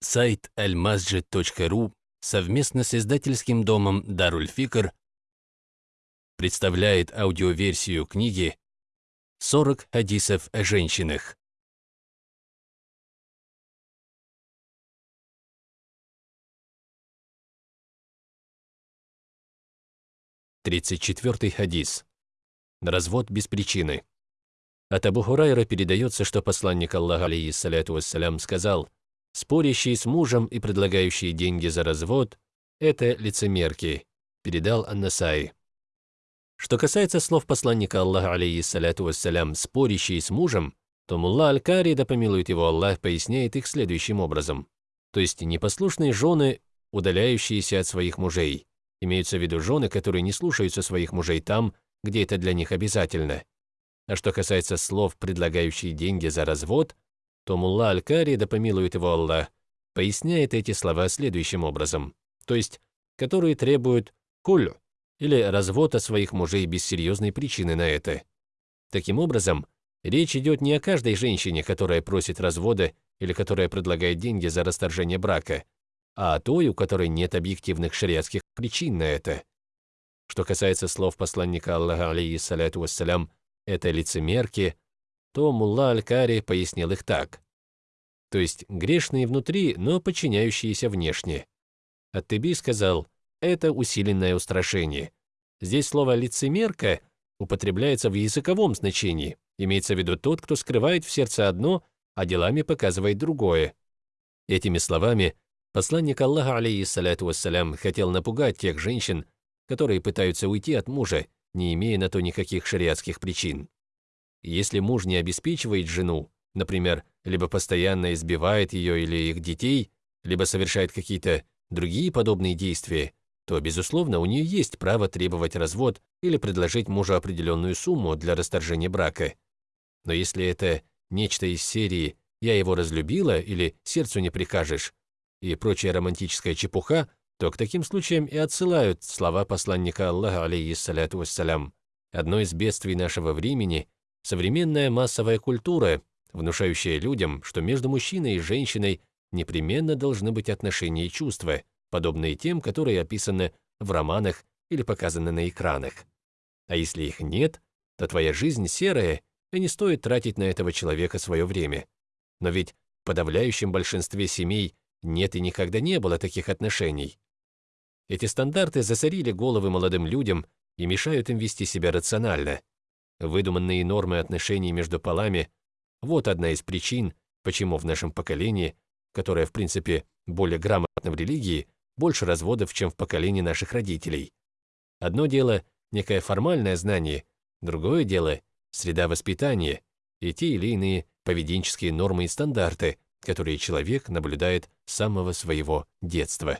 Сайт almasjid.ru совместно с издательским домом Дарульфикр представляет аудиоверсию книги «40 хадисов о женщинах» Тридцать четвертый хадис. Развод без причины. От Абу Хурайра передается, что посланник Аллаха, алейхиссаляту вассалям, сказал, «Спорящие с мужем и предлагающие деньги за развод – это лицемерки», передал Аннасай. Что касается слов посланника Аллаха, алейхиссаляту вассалям, «спорящие с мужем», то Мулла Аль-Кари, да помилует его Аллах, поясняет их следующим образом. То есть непослушные жены, удаляющиеся от своих мужей. Имеются в виду жены, которые не слушаются своих мужей там, где это для них обязательно. А что касается слов, предлагающие деньги за развод, то Мулла Аль-Кари, да помилует его Аллах, поясняет эти слова следующим образом, то есть, которые требуют кулю, или развода своих мужей без серьезной причины на это. Таким образом, речь идет не о каждой женщине, которая просит развода или которая предлагает деньги за расторжение брака, а той, у которой нет объективных шариатских причин на это. Что касается слов посланника Аллаха, алейхиссаляту вассалям, это лицемерки, то Мулла Аль-Кари пояснил их так. То есть грешные внутри, но подчиняющиеся внешне. Ат-Теби сказал, это усиленное устрашение. Здесь слово «лицемерка» употребляется в языковом значении. Имеется в виду тот, кто скрывает в сердце одно, а делами показывает другое. Этими словами посланник Аллаха, алейхиссаляту вассалям, хотел напугать тех женщин, которые пытаются уйти от мужа, не имея на то никаких шариатских причин. Если муж не обеспечивает жену, например, либо постоянно избивает ее или их детей, либо совершает какие-то другие подобные действия, то, безусловно, у нее есть право требовать развод или предложить мужу определенную сумму для расторжения брака. Но если это нечто из серии «я его разлюбила» или «сердцу не прикажешь» и прочая романтическая чепуха, то к таким случаям и отсылают слова посланника Аллаха, алейхиссаляту вассалям. Одно из бедствий нашего времени – современная массовая культура, внушающая людям, что между мужчиной и женщиной непременно должны быть отношения и чувства, подобные тем, которые описаны в романах или показаны на экранах. А если их нет, то твоя жизнь серая, и не стоит тратить на этого человека свое время. Но ведь в подавляющем большинстве семей нет и никогда не было таких отношений. Эти стандарты засорили головы молодым людям и мешают им вести себя рационально. Выдуманные нормы отношений между полами – вот одна из причин, почему в нашем поколении, которое, в принципе, более грамотно в религии, больше разводов, чем в поколении наших родителей. Одно дело – некое формальное знание, другое дело – среда воспитания и те или иные поведенческие нормы и стандарты, которые человек наблюдает самого своего детства.